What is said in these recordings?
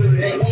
do.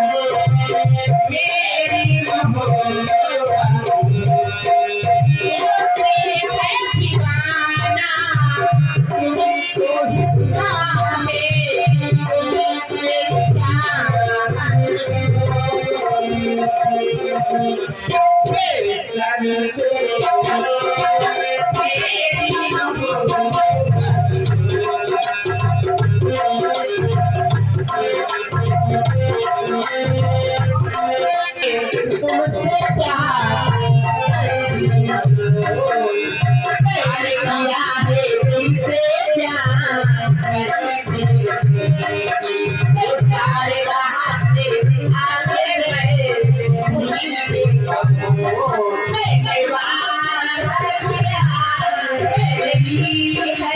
Hey, Santa. Thank you.